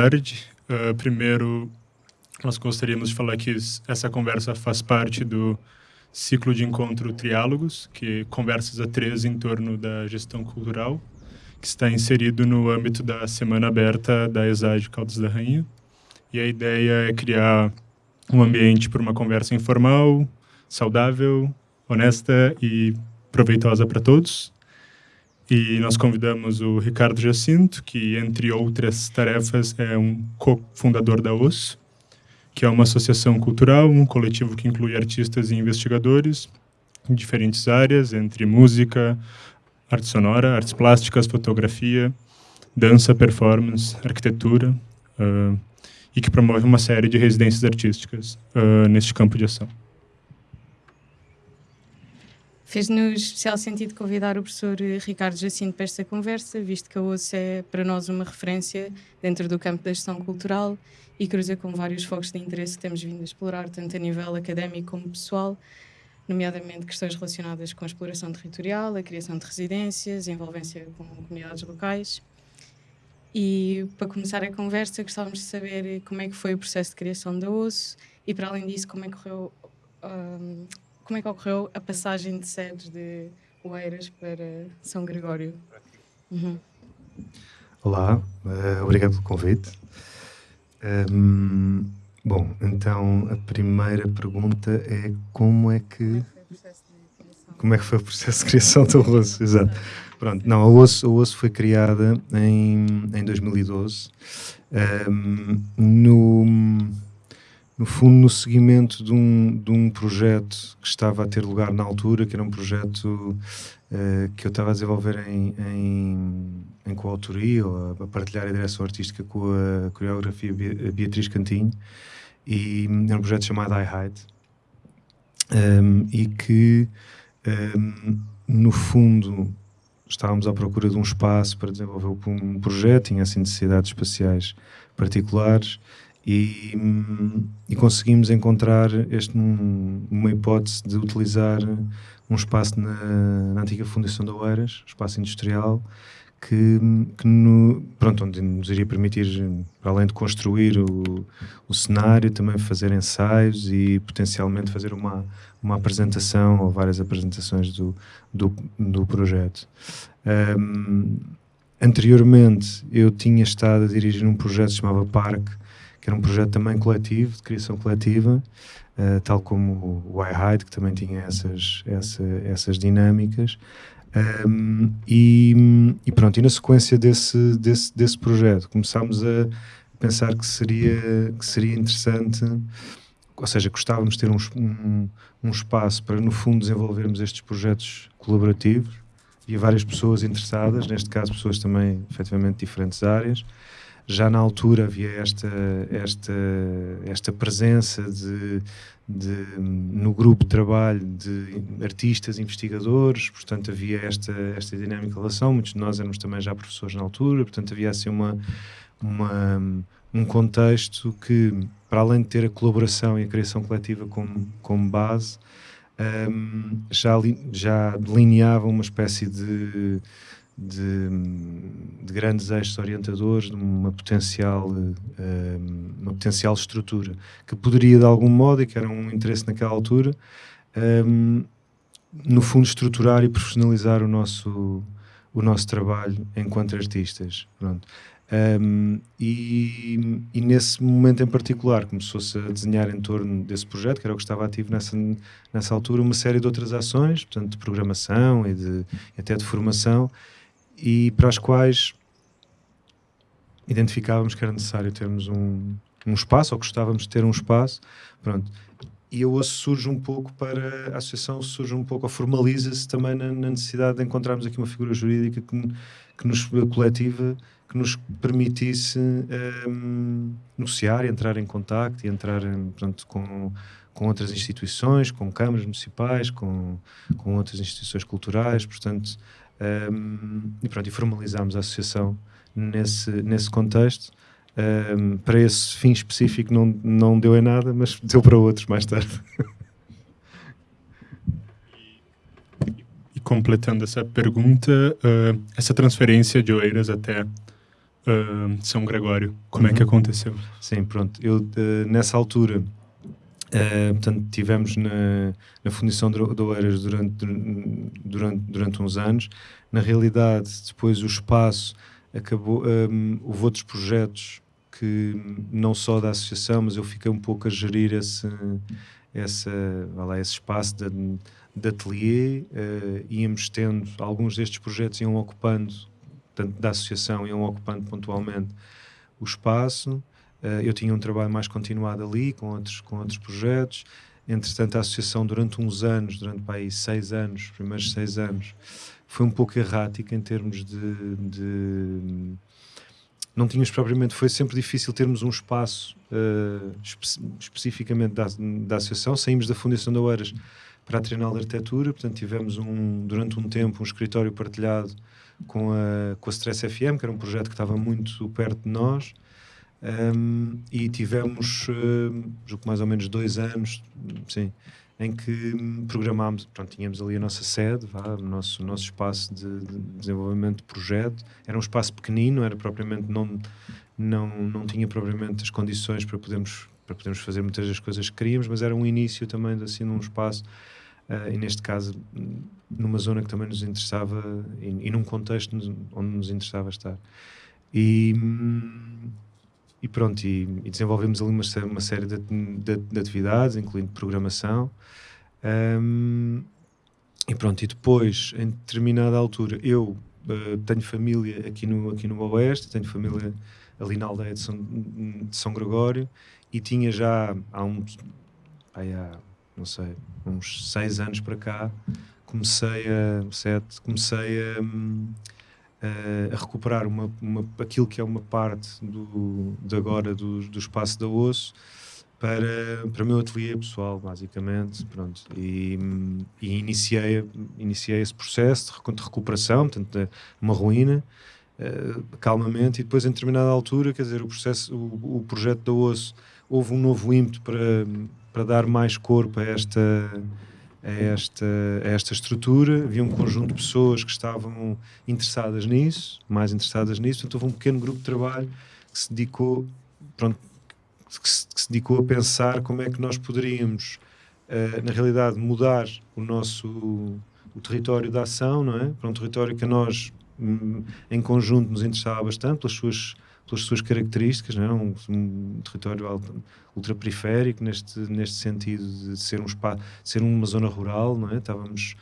Tarde. Uh, primeiro, nós gostaríamos de falar que essa conversa faz parte do ciclo de encontro Triálogos, que conversas a três em torno da gestão cultural, que está inserido no âmbito da Semana Aberta da ESAD Caldas da Rainha. E a ideia é criar um ambiente para uma conversa informal, saudável, honesta e proveitosa para todos. E nós convidamos o Ricardo Jacinto, que, entre outras tarefas, é um co-fundador da OS, que é uma associação cultural, um coletivo que inclui artistas e investigadores em diferentes áreas, entre música, arte sonora, artes plásticas, fotografia, dança, performance, arquitetura, uh, e que promove uma série de residências artísticas uh, neste campo de ação. Fez-nos especial sentido convidar o professor Ricardo Jacinto para esta conversa, visto que a OSS é para nós uma referência dentro do campo da gestão cultural e cruza com vários focos de interesse que temos vindo a explorar, tanto a nível académico como pessoal, nomeadamente questões relacionadas com a exploração territorial, a criação de residências, a envolvência com comunidades locais. E para começar a conversa, gostávamos de saber como é que foi o processo de criação da OSS e, para além disso, como é que correu um, como é que ocorreu a passagem de sedes de Oeiras para São Gregório? Uhum. Olá, uh, obrigado pelo convite. Um, bom, então a primeira pergunta é como é que. Como é que foi o processo de criação do osso? Exato. Pronto, não, a osso, a osso foi criada em, em 2012 um, no no fundo, no seguimento de um, de um projeto que estava a ter lugar na altura, que era um projeto uh, que eu estava a desenvolver em, em, em coautoria, ou a, partilhar a direção artística com a coreografia Beatriz Cantinho, e era um projeto chamado I Hide, um, e que, um, no fundo, estávamos à procura de um espaço para desenvolver um projeto, tinha assim necessidades espaciais particulares, e, e conseguimos encontrar este, um, uma hipótese de utilizar um espaço na, na antiga Fundação da Oeiras, espaço industrial, que, que no, pronto, onde nos iria permitir, além de construir o, o cenário, também fazer ensaios e potencialmente fazer uma, uma apresentação ou várias apresentações do, do, do projeto. Um, anteriormente, eu tinha estado a dirigir um projeto que se chamava Parque, que era um projeto também coletivo, de criação coletiva, uh, tal como o iHide, que também tinha essas, essa, essas dinâmicas. Um, e, e, pronto, e na sequência desse, desse, desse projeto começámos a pensar que seria, que seria interessante, ou seja, gostávamos de ter um, um, um espaço para no fundo desenvolvermos estes projetos colaborativos. Havia várias pessoas interessadas, neste caso pessoas também efetivamente de diferentes áreas, já na altura havia esta, esta, esta presença de, de, no grupo de trabalho de artistas, investigadores, portanto havia esta, esta dinâmica relação, muitos de nós éramos também já professores na altura, portanto havia assim uma, uma, um contexto que, para além de ter a colaboração e a criação coletiva como, como base, um, já, já delineava uma espécie de de, de, grandes eixos orientadores, de uma potencial, uh, uma potencial estrutura que poderia, de algum modo, e que era um interesse naquela altura, um, no fundo, estruturar e profissionalizar o nosso, o nosso trabalho enquanto artistas. Pronto. Um, e, e, nesse momento em particular começou-se a desenhar em torno desse projeto, que era o que estava ativo nessa, nessa altura, uma série de outras ações, portanto, de programação e de, até de formação, e para as quais identificávamos que era necessário termos um, um espaço, ou gostávamos de ter um espaço, pronto. E OSS surge um pouco para, a associação surge um pouco, ou formaliza-se também na, na, necessidade de encontrarmos aqui uma figura jurídica que, que nos, coletiva, que nos permitisse um, negociar, entrar em contacto e entrar pronto, com, com outras instituições, com câmaras municipais, com, com outras instituições culturais, portanto, um, e pronto, e formalizámos a associação nesse, nesse contexto. Um, para esse fim específico não, não deu em nada, mas deu para outros mais tarde. e completando essa pergunta, uh, essa transferência de Oeiras até uh, São Gregório. Como uhum. é que uhum. aconteceu? Sim, pronto. Eu, uh, nessa altura, uh, portanto, tivemos na, na Fundição de Oeiras durante, durante, durante uns anos. Na realidade, depois o espaço acabou, um, houve outros projetos que não só da associação, mas eu fiquei um pouco a gerir esse, essa, lá, esse espaço de, de ateliê, uh, íamos tendo, alguns destes projetos iam ocupando, tanto da associação, iam ocupando pontualmente o espaço, eu tinha um trabalho mais continuado ali, com outros, com outros projetos, entretanto a associação durante uns anos, durante para aí seis anos, os primeiros seis anos, foi um pouco errática em termos de, de não tínhamos propriamente, foi sempre difícil termos um espaço uh, espe especificamente da, da associação, saímos da Fundação da Oeiras para a Trienal de Arquitetura, portanto tivemos um, durante um tempo um escritório partilhado com a, com a Stress FM, que era um projeto que estava muito perto de nós, um, e tivemos, uh, mais ou menos dois anos, sim, em que programámos, pronto, tínhamos ali a nossa sede, vá, o nosso, nosso espaço de, de, desenvolvimento de projeto. Era um espaço pequenino, era propriamente, não, não, não tinha propriamente as condições para podermos, para podermos fazer muitas das coisas que queríamos, mas era um início também assim, num espaço, uh, e neste caso, numa zona que também nos interessava e, e num contexto onde nos interessava estar. E. Hum, e pronto, e, e, desenvolvemos ali uma, uma série de, de, de, atividades, incluindo programação. Um, e pronto, e depois, em determinada altura, eu uh, tenho família aqui no, aqui no Oeste, tenho família ali na aldeia de São, de São Gregório, e tinha já há uns, aí há, não sei, uns seis anos para cá, comecei a, sete, comecei a... Um, uh, a recuperar uma, uma, aquilo que é uma parte do, de agora do, do espaço da osso para, para o meu ateliê pessoal, basicamente, pronto, e, e iniciei, iniciei esse processo de, recuperação, portanto, uma ruína, uh, calmamente, e depois, em determinada altura, quer dizer, o processo, o, o projeto da osso, houve um novo ímpeto para, para dar mais corpo a esta a esta, a esta estrutura. Havia um conjunto de pessoas que estavam interessadas nisso, mais interessadas nisso. Então, houve um pequeno grupo de trabalho que se dedicou, pronto, que se, que se dedicou a pensar como é que nós poderíamos, uh, na realidade, mudar o nosso o território da ação, não é? Para um território que a nós, hum, em conjunto, nos interessava bastante pelas suas pelas suas características, não é? um, um território ultraperiférico neste, neste sentido de ser, um spa, ser uma zona rural, não é? Estávamos,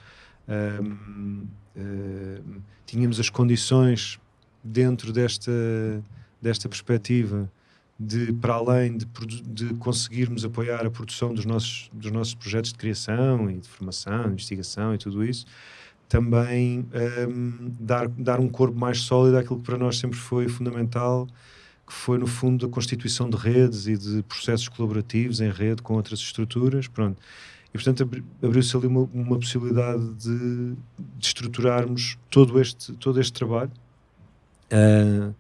um, um, tínhamos as condições dentro desta, desta perspectiva de, para além de, de conseguirmos apoiar a produção dos nossos, dos nossos projetos de criação e de formação, investigação e tudo isso, também um, dar, dar um corpo mais sólido àquilo que para nós sempre foi fundamental, que foi no fundo a constituição de redes e de processos colaborativos em rede com outras estruturas, pronto. E portanto abriu-se ali uma, uma possibilidade de, de, estruturarmos todo este, todo este trabalho uh,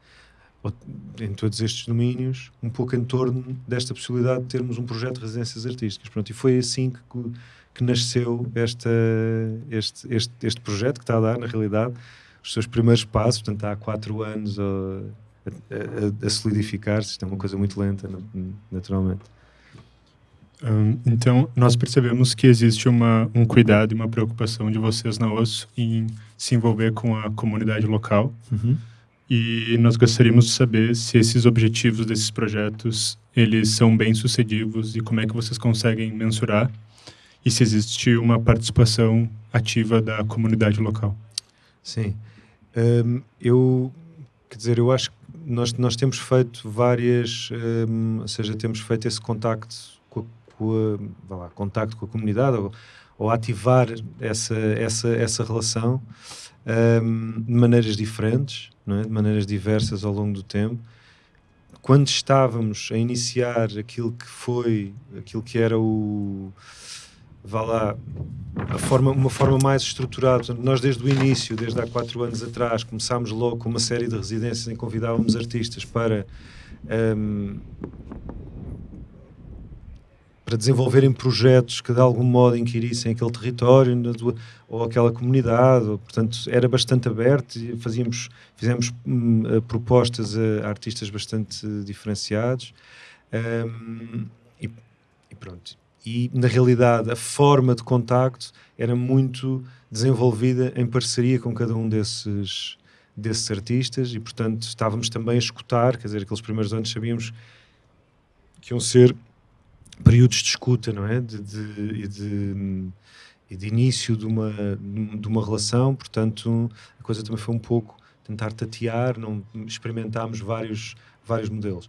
em todos estes domínios, um pouco em torno desta possibilidade de termos um projeto de residências artísticas. Pronto, e foi assim que que nasceu esta, este, este, este projeto que está a dar, na realidade, os seus primeiros passos, portanto, há quatro anos a, a, a solidificar-se. Isto é uma coisa muito lenta, naturalmente. Um, então, nós percebemos que existe uma, um cuidado e uma preocupação de vocês na OSSO em se envolver com a comunidade local. Uhum. E nós gostaríamos de saber se esses objetivos desses projetos eles são bem sucedidos e como é que vocês conseguem mensurar e se existe uma participação ativa da comunidade local. Sim. Um, eu, quer dizer, eu acho que nós, nós temos feito várias, um, ou seja, temos feito esse contacto com a, com a, lá, contacto com a comunidade ou, ou ativar essa, essa, essa relação um, de maneiras diferentes, é? de maneiras diversas ao longo do tempo. Quando estávamos a iniciar aquilo que foi, aquilo que era o vá lá, forma, uma forma mais estruturada. Nós, desde o início, desde há quatro anos atrás, começámos logo com uma série de residências em que convidávamos artistas para. Um, para desenvolverem projetos que de algum modo inquirissem aquele território ou aquela comunidade, ou, portanto era bastante aberto e fazíamos, fizemos hum, propostas a, a, artistas bastante diferenciados um, e, e, pronto. E na realidade a forma de contacto era muito desenvolvida em parceria com cada um desses, desses artistas e portanto estávamos também a escutar, quer dizer, aqueles primeiros anos sabíamos que iam ser períodos de escuta, não é? De, de, de, de início de uma, de uma relação, portanto, a coisa também foi um pouco tentar tatear, não experimentámos vários, vários modelos.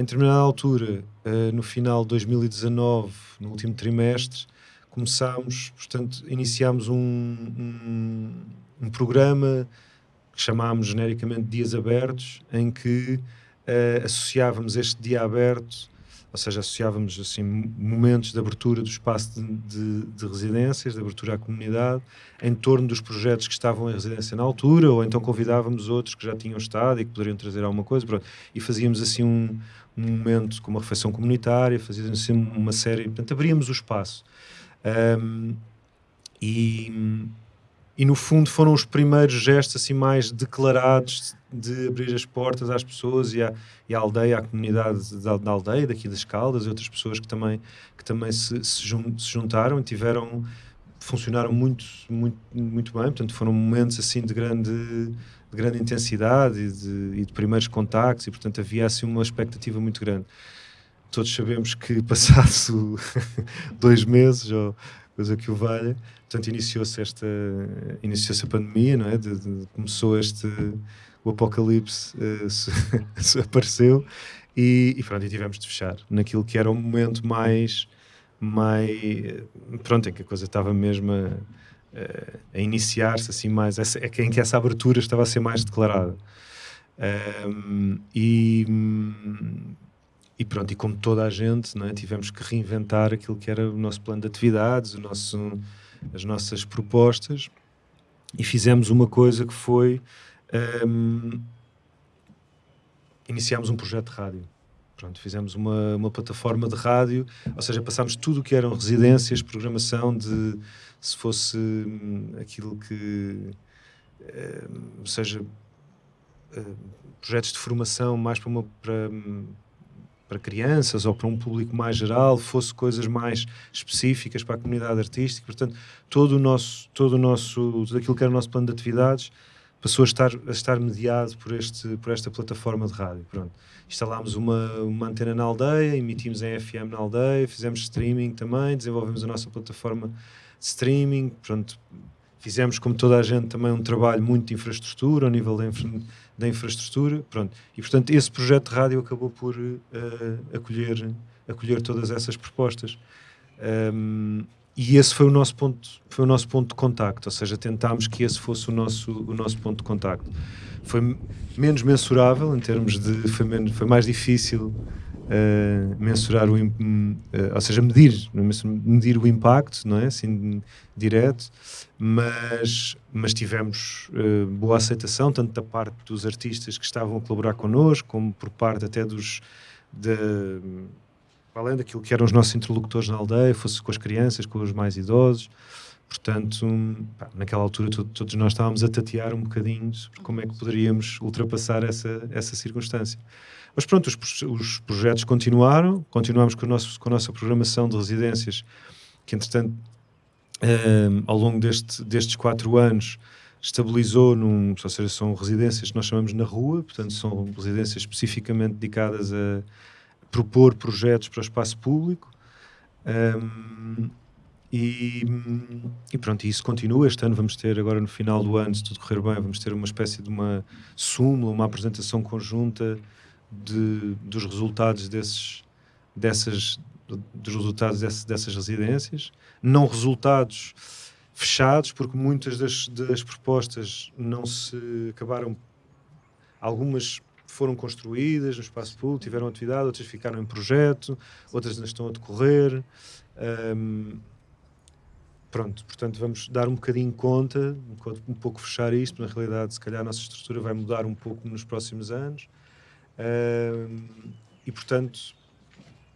Em determinada altura, uh, no final de 2019, no último trimestre, começámos, portanto, iniciámos um, um, um programa que chamámos genericamente Dias Abertos, em que uh, associávamos este dia aberto ou seja, associávamos assim momentos de abertura do espaço de, de, de, residências, de abertura à comunidade, em torno dos projetos que estavam em residência na altura, ou então convidávamos outros que já tinham estado e que poderiam trazer alguma coisa, pronto. e fazíamos assim um, um momento com uma refeição comunitária, fazíamos assim uma série, portanto, abríamos o espaço. Um, e, e no fundo foram os primeiros gestos assim mais declarados de abrir as portas às pessoas e à, e à aldeia, à comunidade da, da, aldeia, daqui das Caldas e outras pessoas que também, que também se, se, juntaram e tiveram, funcionaram muito, muito, muito bem, portanto foram momentos assim de grande, de grande intensidade e de, e de primeiros contactos e portanto havia assim uma expectativa muito grande. Todos sabemos que passado dois meses ou coisa que o valha, portanto iniciou-se esta iniciou-se a pandemia, não é? De, de, começou este o apocalipse uh, apareceu e, e, pronto, e tivemos de fechar naquilo que era o momento mais, mais pronto, em que a coisa estava mesmo a, a iniciar-se assim mais, é em que essa abertura estava a ser mais declarada. Um, e, e pronto, e como toda a gente, é, tivemos que reinventar aquilo que era o nosso plano de atividades, o nosso, as nossas propostas, e fizemos uma coisa que foi um, iniciámos um projeto de rádio. Pronto, fizemos uma, uma plataforma de rádio, ou seja, passámos tudo o que eram residências, programação de se fosse hum, aquilo que um, seja uh, projetos de formação mais para uma para, hum, para crianças ou para um público mais geral, fosse coisas mais específicas para a comunidade artística. Portanto, todo o nosso, todo o nosso, tudo aquilo que era o nosso plano de atividades passou a estar, a estar mediado por, este, por esta plataforma de rádio. Pronto. Instalámos uma, uma antena na aldeia, emitimos em FM na aldeia, fizemos streaming também, desenvolvemos a nossa plataforma de streaming. Pronto. Fizemos, como toda a gente, também um trabalho muito de infraestrutura, ao nível da, infra, da infraestrutura. Pronto. E, portanto, esse projeto de rádio acabou por uh, acolher, acolher todas essas propostas. Um, e esse foi o nosso ponto foi o nosso ponto de contacto ou seja tentámos que esse fosse o nosso o nosso ponto de contacto. Foi menos mensurável em termos de foi menos, foi mais difícil uh, mensurar o uh, ou seja medir medir o impacto não é? Assim direto. Mas mas tivemos uh, boa aceitação tanto da parte dos artistas que estavam a colaborar connosco como por parte até dos de, além daquilo que eram os nossos interlocutores na aldeia, fosse com as crianças, com os mais idosos. Portanto, pá, naquela altura todos nós estávamos a tatear um bocadinho sobre como é que poderíamos ultrapassar essa, essa circunstância. Mas pronto, os, os projetos continuaram, continuamos com, nosso, com a nossa programação de residências, que entretanto, um, ehm, ao longo deste, destes quatro anos, estabilizou num, ou seja, são residências que nós chamamos na rua, portanto são residências especificamente dedicadas a propor projetos para o espaço público. Um, e, e, pronto, isso continua. Este ano vamos ter, agora no final do ano, se tudo correr bem, vamos ter uma espécie de uma súmula, uma apresentação conjunta de, dos resultados desses, dessas, dos resultados dessas, dessas residências. Não resultados fechados, porque muitas das, das propostas não se acabaram. Algumas foram construídas no espaço público, tiveram atividade, outras ficaram em projeto, outras ainda estão a decorrer. Um, pronto, portanto, vamos dar um bocadinho conta, um, pouco fechar isto, na realidade, se calhar a nossa estrutura vai mudar um pouco nos próximos anos. Um, e, portanto,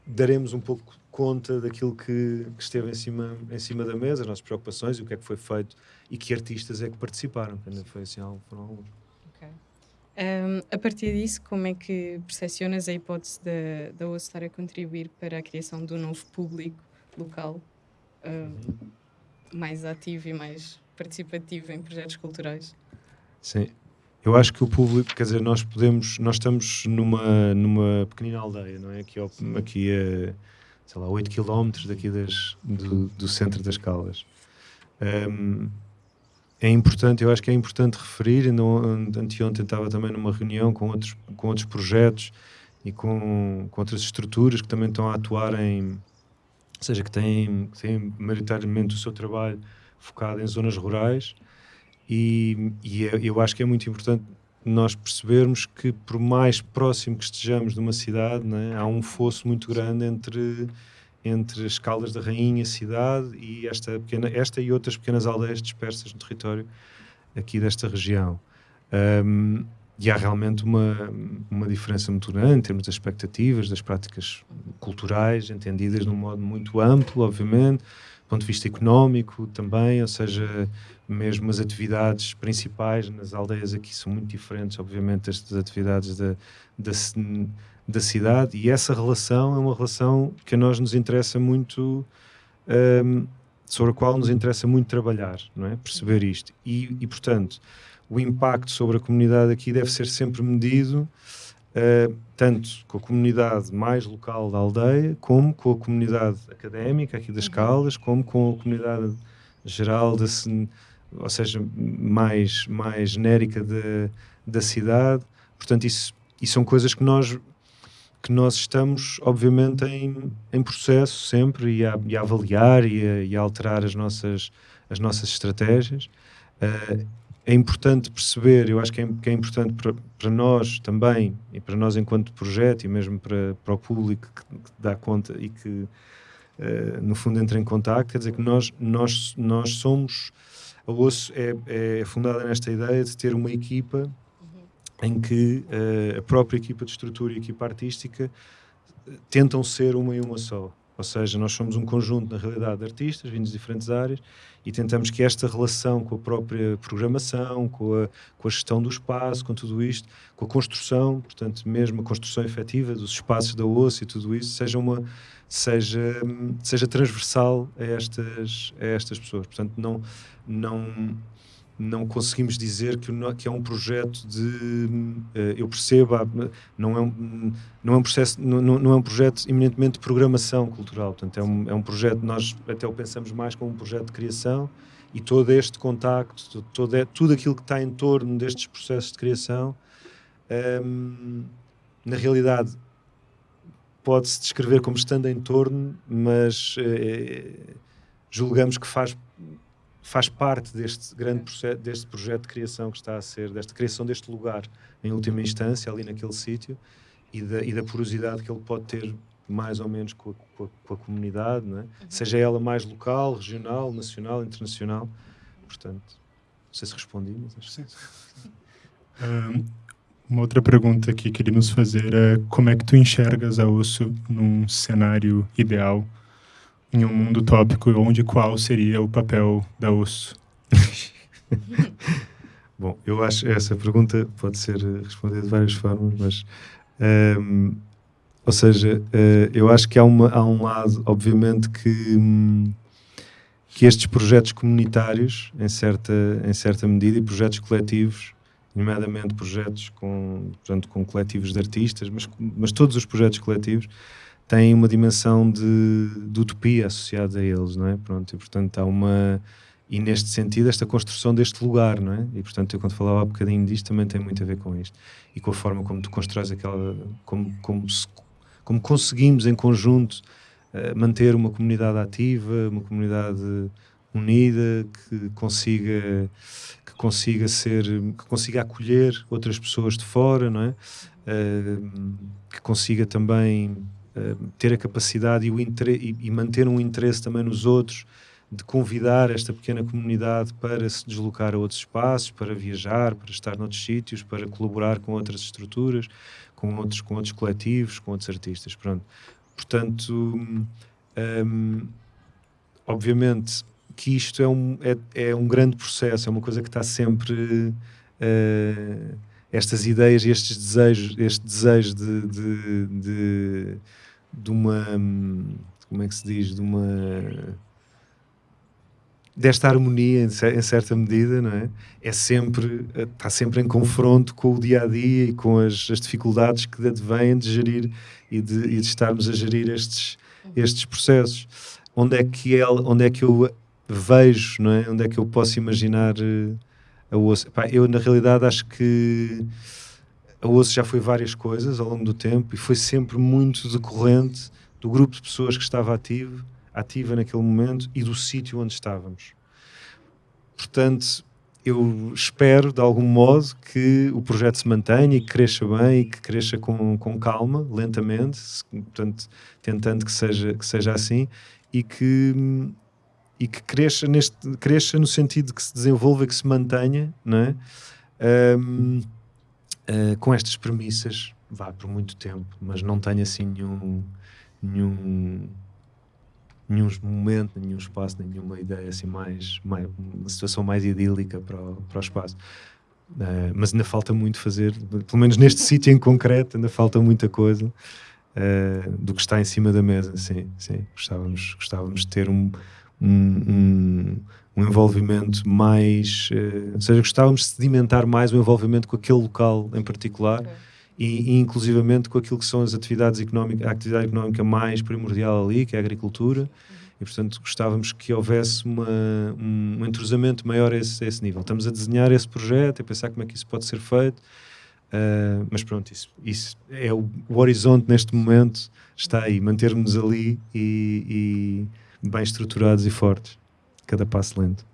daremos um pouco conta daquilo que, que, esteve em cima, em cima da mesa, as nossas preocupações e o que é que foi feito e que artistas é que participaram. Ainda foi assim, foram alguns. Um, a partir disso, como é que percepcionas a hipótese da, da OSS estar a contribuir para a criação do novo público local um, mais ativo e mais participativo em projetos culturais? Sim, eu acho que o público, quer dizer, nós podemos, nós estamos numa, numa pequenina aldeia, não é? Aqui, aqui a, sei lá, 8 km daqui das, do, do centro das Caldas. Um, é importante, eu acho que é importante referir, ainda anteontem estava também numa reunião com outros, com outros projetos e com, com outras estruturas que também estão a atuar em, ou seja, que têm, têm maioritariamente o seu trabalho focado em zonas rurais. E, e é, eu acho que é muito importante nós percebermos que por mais próximo que estejamos de uma cidade, né, há um fosso muito grande entre entre as Caldas da Rainha, cidade, e esta, pequena, esta e outras pequenas aldeias dispersas no território aqui desta região. Um, e há realmente uma, uma diferença muito grande em termos das expectativas, das práticas culturais, entendidas de um modo muito amplo, obviamente, do ponto de vista económico também, ou seja, mesmo as atividades principais nas aldeias aqui são muito diferentes, obviamente, destas atividades da, da da cidade e essa relação é uma relação que a nós nos interessa muito, um, sobre a qual nos interessa muito trabalhar, não é? Perceber isto. E, e, portanto, o impacto sobre a comunidade aqui deve ser sempre medido uh, tanto com a comunidade mais local da aldeia, como com a comunidade académica aqui das uhum. Caldas, como com a comunidade geral, da, ou seja, mais, mais genérica de, da cidade. Portanto, isso, isso são coisas que nós que nós estamos, obviamente, em, em processo sempre e a, e a avaliar e a, e a, alterar as nossas, as nossas estratégias. Uh, é importante perceber, eu acho que é, que é importante para, para, nós também, e para nós enquanto projeto, e mesmo para, para o público que, que dá conta e que, uh, no fundo, entra em contato, quer dizer que nós, nós, nós somos. A OSSO é, é fundada nesta ideia de ter uma equipa em que uh, a própria equipa de estrutura e a equipa artística eh, tentam ser uma e uma só. Ou seja, nós somos um conjunto, na realidade, de artistas vindos de diferentes áreas e tentamos que esta relação com a própria programação, com a, com a gestão do espaço, com tudo isto, com a construção, portanto, mesmo a construção efetiva dos espaços da osso e tudo isso, seja, uma, seja, seja transversal a estas, a estas pessoas. Portanto, não, não, não conseguimos dizer que, que é um projeto de uh, eu percebo não é um, não é um processo não, não é um projeto eminentemente de programação cultural. Portanto é um, é um projeto nós até o pensamos mais como um projeto de criação e todo este contacto todo é, tudo aquilo que está em torno destes processos de criação ehm, na realidade pode-se descrever como estando em torno mas uh, julgamos que faz faz parte deste grande processo, deste projeto de criação que está a ser, desta criação deste lugar, em última instância, ali naquele sítio, e da, e da porosidade que ele pode ter mais ou menos com a, com a, com a comunidade, é? uhum. seja ela mais local, regional, nacional, internacional. Portanto, não sei se respondi, mas acho que sim. Um, uma outra pergunta que queríamos fazer é como é que tu enxergas a osso num cenário ideal em um mundo tópico, onde qual seria o papel da osso? Bom, eu acho essa pergunta pode ser respondida de várias formas, mas ehm, ou seja, uh, eu acho que há, uma, há um lado, obviamente, que, um, que estes projetos comunitários, em certa, em certa medida, e projetos coletivos, nomeadamente projetos com, portanto, com coletivos de artistas, mas, mas todos os projetos coletivos, têm uma dimensão de, de, utopia associada a eles, não é? Pronto, e portanto há uma e neste sentido esta construção deste lugar, não é? E portanto eu quando falava há bocadinho disto também tem muito a ver com isto e com a forma como tu constróis aquela como como, se, como conseguimos em conjunto uh, manter uma comunidade ativa, uma comunidade unida que consiga que consiga ser que consiga acolher outras pessoas de fora, não é? Uh, que consiga também eh, ter a capacidade e, o e, e manter um interesse também nos outros, de convidar esta pequena comunidade para se deslocar a outros espaços, para viajar, para estar noutros sítios, para colaborar com outras estruturas, com outros, com outros coletivos, com outros artistas. Pronto. Portanto, Um, obviamente que isto é um, é, é, um grande processo, é uma coisa que está sempre. Uh, estas ideias e estes desejos, este desejo de, de, de, de uma. Como é que se diz? De uma desta harmonia em certa medida, não é? É sempre, está sempre em confronto com o dia a dia e com as, as dificuldades que advêm de gerir e de, e de, estarmos a gerir estes, estes processos. Onde é que ela, onde é que eu vejo, não é? Onde é que eu posso imaginar uh, a osso? Epá, eu na realidade acho que a osso já foi várias coisas ao longo do tempo e foi sempre muito decorrente do grupo de pessoas que estava ativo ativa naquele momento e do sítio onde estávamos. Portanto, eu espero, de algum modo, que o projeto se mantenha e que cresça bem e que cresça com, com calma, lentamente, portanto, tentando que seja, que seja assim e que, e que cresça, neste, cresça no sentido de que se desenvolva e que se mantenha, não é? Um, uh, eh, com estas premissas, vá por muito tempo, mas não tenha assim nenhum, nenhum nenhum momento, nenhum espaço, nenhuma ideia assim mais, mais uma situação mais idílica para o, para o espaço. Uh, mas ainda falta muito fazer, pelo menos neste sítio em concreto, ainda falta muita coisa uh, do que está em cima da mesa. Sim, sim. Gostávamos, gostávamos de ter um, um, um, um envolvimento mais, uh, ou seja, gostávamos de sedimentar mais o envolvimento com aquele local em particular. Okay e, e, inclusivamente com aquilo que são as atividades económicas, a atividade económica mais primordial ali, que é a agricultura, uhum. e portanto gostávamos que houvesse uma, um entrosamento maior a esse, a esse, nível. Estamos a desenhar esse projeto, a pensar como é que isso pode ser feito, uh, mas pronto, isso, isso é o, o, horizonte neste momento, está aí, mantermos ali e, e bem estruturados e fortes, cada passo lento.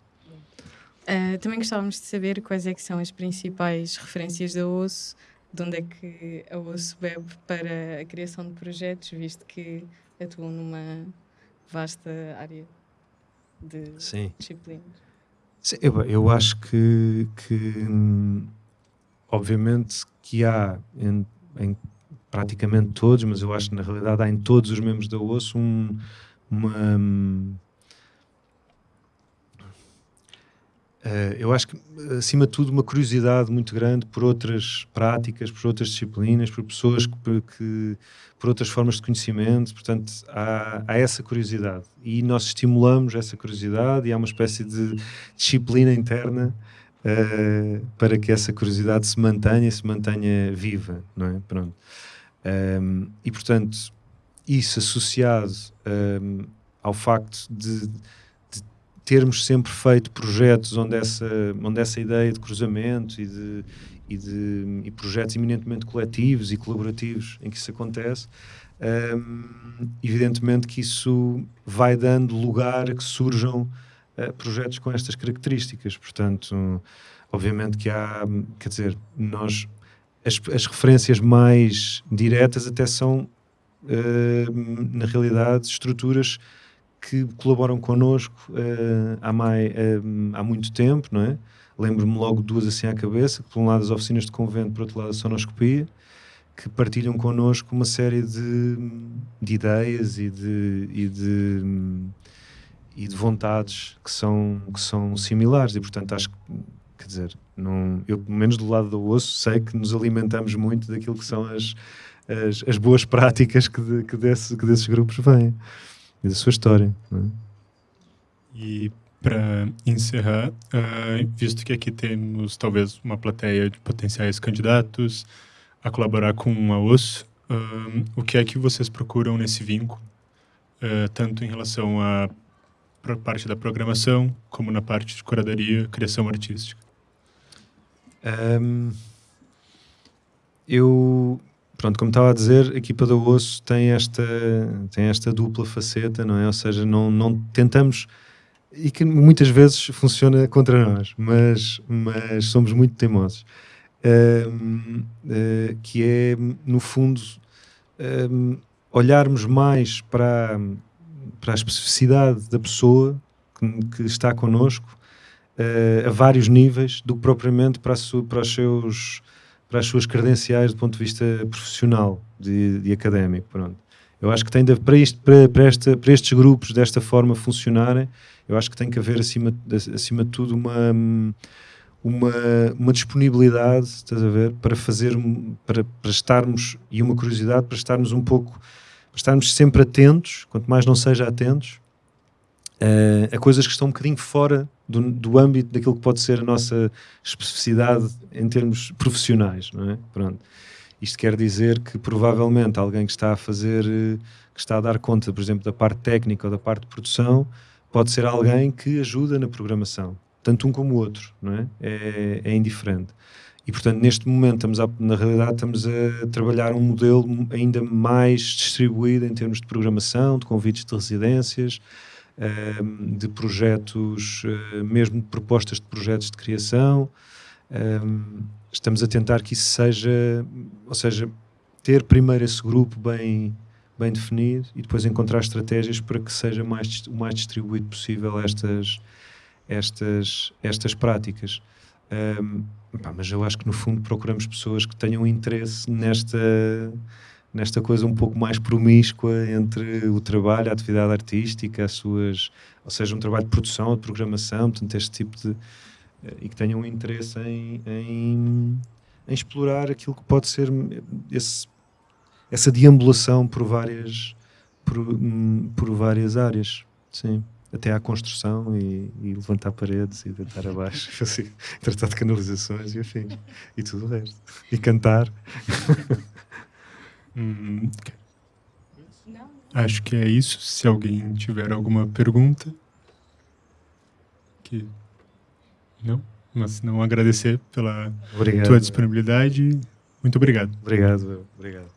Uh, também gostávamos de saber quais é que são as principais referências da OSSO de onde é que a OSSO bebe para a criação de projetos, visto que atuam numa vasta área de Sim. disciplinas. Sim, eu, eu acho que, que obviamente que há em, em, praticamente todos, mas eu acho que na realidade há em todos os membros da OSSO um, uma Uh, eu acho que, acima de tudo, uma curiosidade muito grande por outras práticas, por outras disciplinas, por pessoas que, que por outras formas de conhecimento. Portanto, há, há, essa curiosidade e nós estimulamos essa curiosidade e há uma espécie de disciplina interna uh, para que essa curiosidade se mantenha e se mantenha viva, não é? Pronto. Um, e, portanto, isso associado um, ao facto de termos sempre feito projetos onde essa, onde essa ideia de cruzamento e de, e de e projetos eminentemente coletivos e colaborativos em que isso acontece, um, evidentemente que isso vai dando lugar a que surjam uh, projetos com estas características. Portanto, obviamente que há, quer dizer, nós as, as referências mais diretas até são, uh, na realidade, estruturas que colaboram connosco uh, há, mais, uh, há muito tempo, não é? Lembro-me logo duas assim à cabeça, por um lado as oficinas de convento, por outro lado a sonoscopia, que partilham connosco uma série de, de ideias e de, e de, e de vontades que são, que são similares e portanto acho que quer dizer, não, eu menos do lado do osso sei que nos alimentamos muito daquilo que são as, as, as boas práticas que, de, que, desse, que desses grupos vêm e da sua história. Né? E para encerrar, uh, visto que aqui temos talvez uma plateia de potenciais candidatos a colaborar com a OSS, uh, o que é que vocês procuram nesse vínculo, uh, tanto em relação à parte da programação, como na parte de curadoria, criação artística? Um, eu pronto, como estava a dizer, a equipa da Osso tem esta, tem esta dupla faceta, não é? Ou seja, não, não tentamos e que muitas vezes funciona contra nós, mas, mas somos muito teimosos. Um, uh, eh, que é, no fundo, um, olharmos mais para, para a especificidade da pessoa que, que está connosco uh, a vários níveis do que propriamente para, su, para os seus para as suas credenciais do ponto de vista profissional, de, académico, pronto. Eu acho que tem de, para, isto, para, para, esta, para estes grupos desta forma funcionarem, eu acho que tem que haver acima, acima de tudo uma, uma, uma disponibilidade, estás a ver, para fazer, para, para estarmos, e uma curiosidade para estarmos um pouco, para estarmos sempre atentos, quanto mais não seja atentos, uh, a coisas que estão um bocadinho fora do, do âmbito daquilo que pode ser a nossa especificidade em termos profissionais, não é? Pronto. Isto quer dizer que provavelmente alguém que está a fazer, eh, que está a dar conta, por exemplo, da parte técnica ou da parte de produção, pode ser alguém que ajuda na programação, tanto um como o outro, não é? É, é indiferente. E, portanto, neste momento, estamos a, na realidade, estamos a trabalhar um modelo ainda mais distribuído em termos de programação, de convites de residências, ehm, de projetos, eh, mesmo de propostas de projetos de criação. Ehm, estamos a tentar que isso seja, ou seja, ter primeiro esse grupo bem, bem definido e depois encontrar estratégias para que seja mais, o mais distribuído possível estas, estas, estas práticas. Um, pá, mas eu acho que no fundo procuramos pessoas que tenham interesse nesta, nesta coisa um pouco mais promíscua entre o trabalho, a atividade artística, as suas, ou seja, um trabalho de produção, de programação, portanto, este tipo de e que tenham interesse em, em, em, explorar aquilo que pode ser esse, essa deambulação por várias, por, por várias áreas. Sim até à construção e, e, levantar paredes e deitar abaixo, assim, tratar de canalizações e afim, e tudo o resto. E cantar. hum, okay. Acho que é isso. Se alguém tiver alguma pergunta. Que não? Mas não agradecer pela obrigado. tua disponibilidade. Muito obrigado. Obrigado, obrigado.